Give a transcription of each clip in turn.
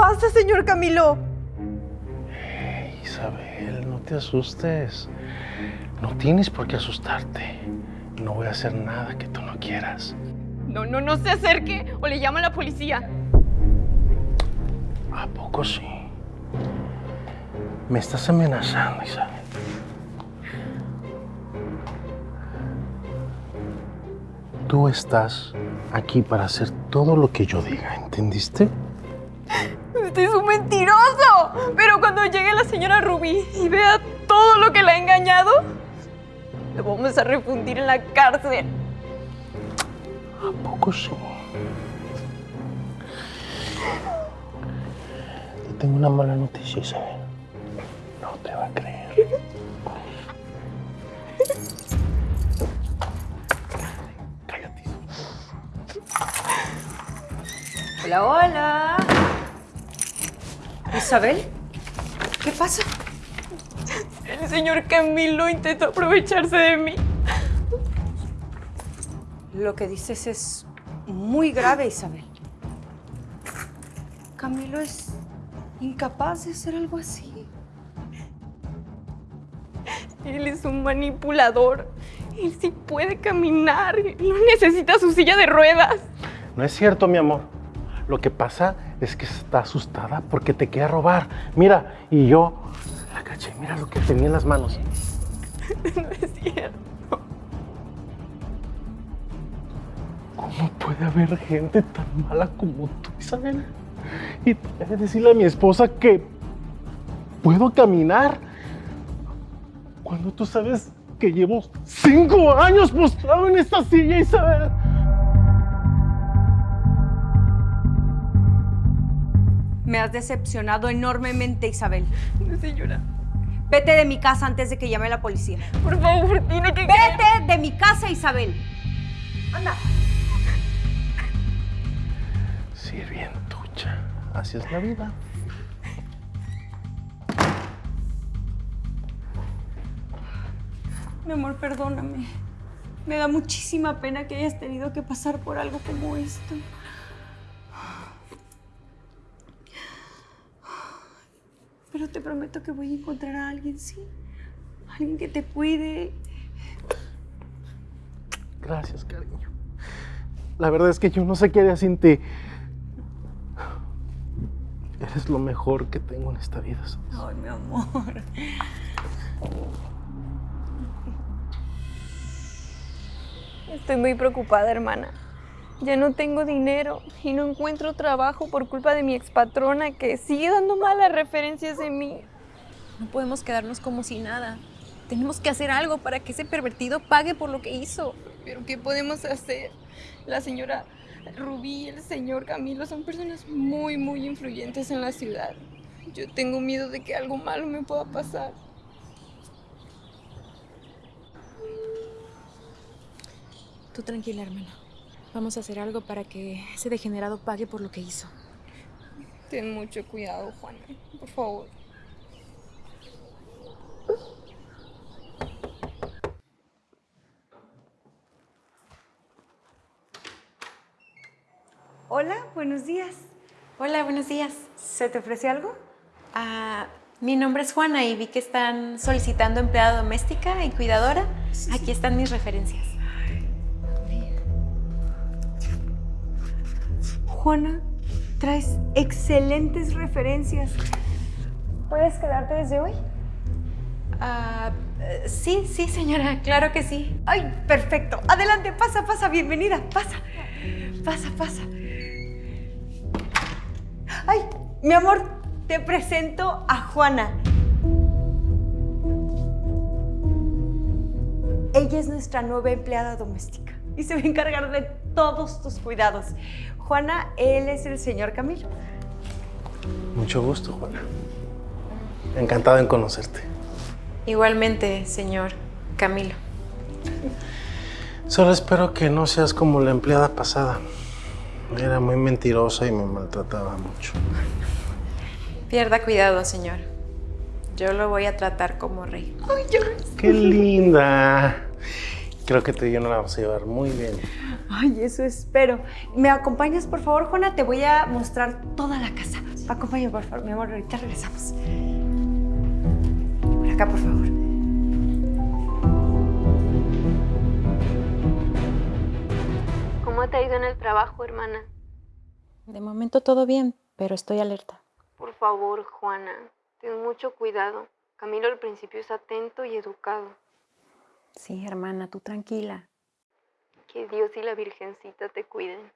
pasa, señor Camilo? Isabel, no te asustes. No tienes por qué asustarte. No voy a hacer nada que tú no quieras. No, no, no se acerque o le llamo a la policía. ¿A poco sí? Me estás amenazando, Isabel. Tú estás aquí para hacer todo lo que yo diga, ¿entendiste? Usted es un mentiroso. Pero cuando llegue la señora Rubí y vea todo lo que la ha engañado, le vamos a refundir en la cárcel. ¿A poco sí? Te tengo una mala noticia, Isabel. No te va a creer. Cállate. Hola, hola. Isabel, ¿qué pasa? El señor Camilo intentó aprovecharse de mí. Lo que dices es muy grave, Isabel. Camilo es incapaz de hacer algo así. Él es un manipulador. Él sí puede caminar. No necesita su silla de ruedas. No es cierto, mi amor. Lo que pasa es que está asustada porque te quiere robar. Mira, y yo la caché. Mira lo que tenía en las manos. No es cierto. ¿Cómo puede haber gente tan mala como tú, Isabel? Y te decirle a mi esposa que puedo caminar. Cuando tú sabes que llevo cinco años postrado en esta silla, Isabel. Me has decepcionado enormemente, Isabel. Señora, Vete de mi casa antes de que llame a la policía. por favor, tiene que... Vete de mi casa, Isabel. Anda. Sirvientucha. Así es la vida. Mi amor, perdóname. Me da muchísima pena que hayas tenido que pasar por algo como esto. Pero te prometo que voy a encontrar a alguien, ¿sí? Alguien que te cuide. Gracias, cariño. La verdad es que yo no sé qué haría sin ti. Eres lo mejor que tengo en esta vida. ¿sabes? Ay, mi amor. Estoy muy preocupada, hermana. Ya no tengo dinero y no encuentro trabajo por culpa de mi expatrona que sigue dando malas referencias de mí. No podemos quedarnos como si nada. Tenemos que hacer algo para que ese pervertido pague por lo que hizo. Pero ¿qué podemos hacer? La señora Rubí y el señor Camilo son personas muy, muy influyentes en la ciudad. Yo tengo miedo de que algo malo me pueda pasar. Tú tranquila, hermana. Vamos a hacer algo para que ese degenerado pague por lo que hizo. Ten mucho cuidado, Juana, por favor. Hola, buenos días. Hola, buenos días. ¿Se te ofrece algo? Ah, mi nombre es Juana y vi que están solicitando empleada doméstica y cuidadora. Aquí están mis referencias. Juana, traes excelentes referencias. ¿Puedes quedarte desde hoy? Ah, eh, sí, sí, señora, claro que sí. Ay, perfecto. Adelante, pasa, pasa, bienvenida. Pasa, pasa, pasa. Ay, mi amor, te presento a Juana. Ella es nuestra nueva empleada doméstica y se va a encargar de todos tus cuidados. Juana, él es el señor Camilo. Mucho gusto, Juana. Encantado en conocerte. Igualmente, señor Camilo. Solo espero que no seas como la empleada pasada. Era muy mentirosa y me maltrataba mucho. Pierda cuidado, señor. Yo lo voy a tratar como rey. ¡Qué linda! Creo que tú y yo nos la vamos a llevar muy bien. Ay, eso espero. ¿Me acompañas, por favor, Juana? Te voy a mostrar toda la casa. Acompáñame, por favor, mi amor. Ahorita regresamos. Por acá, por favor. ¿Cómo te ha ido en el trabajo, hermana? De momento todo bien, pero estoy alerta. Por favor, Juana, ten mucho cuidado. Camilo al principio es atento y educado. Sí, hermana, tú tranquila. Que Dios y la Virgencita te cuiden.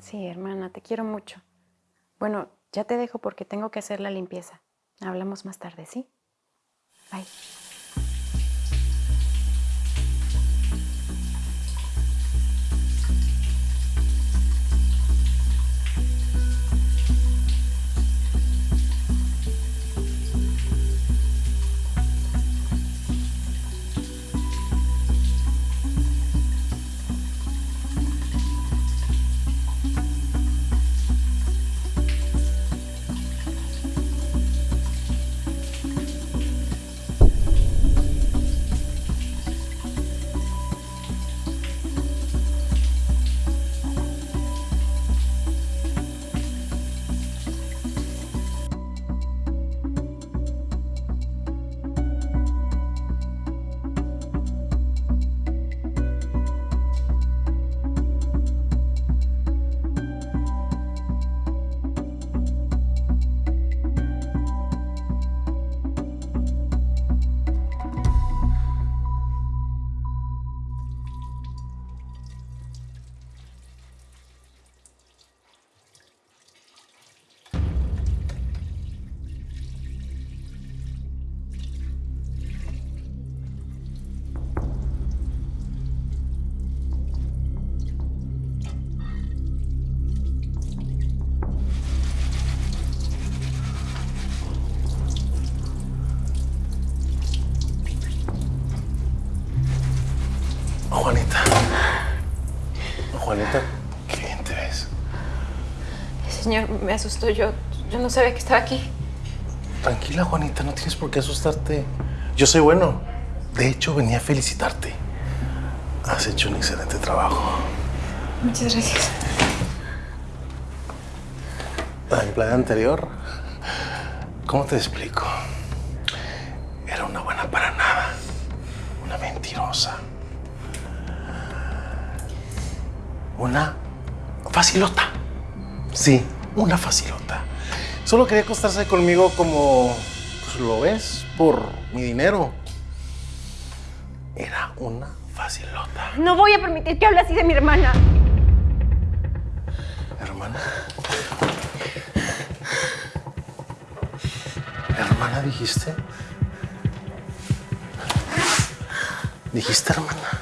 Sí, hermana, te quiero mucho. Bueno, ya te dejo porque tengo que hacer la limpieza. Hablamos más tarde, ¿sí? Bye. Me asustó. Yo, yo no sabía que estaba aquí. Tranquila, Juanita, no tienes por qué asustarte. Yo soy bueno. De hecho, venía a felicitarte. Has hecho un excelente trabajo. Muchas gracias. La empleada anterior, ¿cómo te explico? Era una buena para nada. Una mentirosa. Una facilota. Sí, una facilota. Solo quería acostarse conmigo como, pues lo ves, por mi dinero. Era una facilota. No voy a permitir que hable así de mi hermana. Hermana. ¿Hermana dijiste? ¿Dijiste hermana?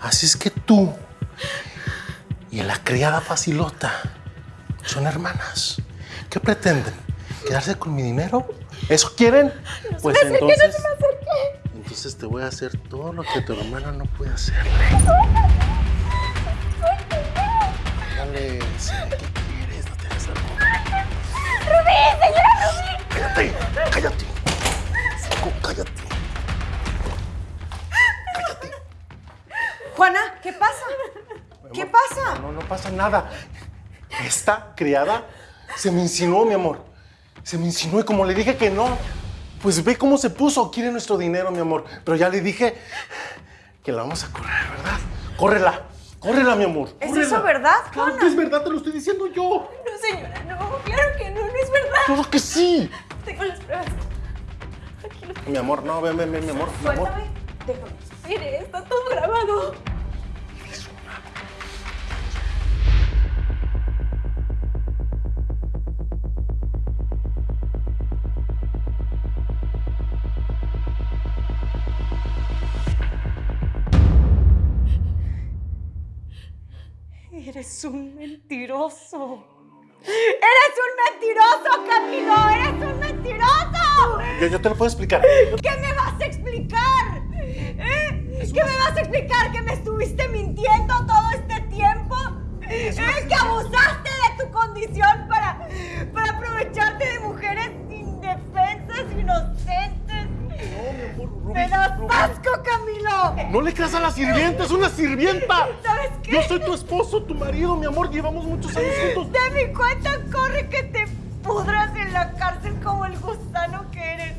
Así es que tú y la criada facilota son hermanas. ¿Qué pretenden? ¿Quedarse con mi dinero? ¿Eso quieren? pues entonces. Entonces te voy a hacer todo lo que tu hermana no puede hacerle. Dale, ¿qué quieres? No te hagas algo. ¡Rubí, señora Rubí! ¡Cállate! ¡Cállate! Saco, cállate. ¡Cállate! Juana, ¿qué pasa? ¿Qué pasa? No, no pasa nada. Esta criada se me insinuó, mi amor. Se me insinuó y como le dije que no, pues ve cómo se puso. Quiere nuestro dinero, mi amor. Pero ya le dije que la vamos a correr, ¿verdad? Córrela. Córrela, mi amor. ¿Es eso verdad, Claro Juana? que es verdad, te lo estoy diciendo yo. No, señora, no, claro que no, no es verdad. Claro que sí. Tengo las pruebas. Mi amor, no, ven, ven, ven, mi amor. Mi amor. Suéltame. Déjame. Mire, está todo grabado. Eres un mentiroso. ¡Eres un mentiroso, Camilo! ¡Eres un mentiroso! Yo, yo te lo puedo explicar. ¿Qué me vas a explicar? ¿Eh? ¿Qué me vas a explicar? ¿Que me estuviste mintiendo todo este tiempo? ¿Eh? ¿Que abusaste de tu condición para, para aprovecharte de mujeres indefensas, inocentes? No le creas a la sirvienta, es una sirvienta. ¿Sabes qué? Yo soy tu esposo, tu marido, mi amor. Llevamos muchos años juntos. De mi cuenta corre que te pudras en la cárcel como el gusano que eres.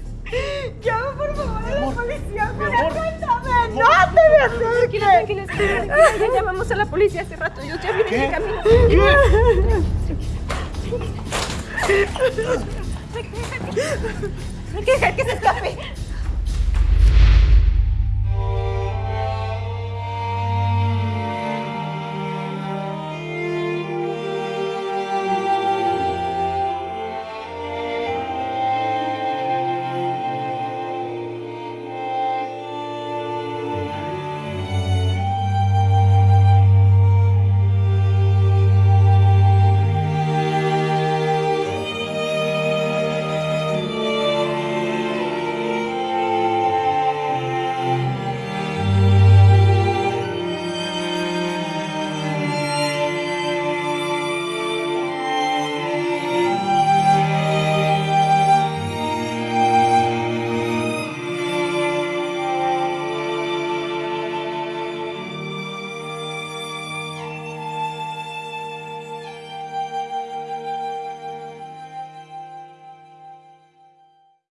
Llama por favor a la amor, policía, mi Julia, amor, cuéntame, no te me. Tranquila, tranquila, tranquila, ya llamamos a la policía hace rato, ellos ya vienen ¿Qué? de camino. ¿Qué? Hay que dejar que se escape.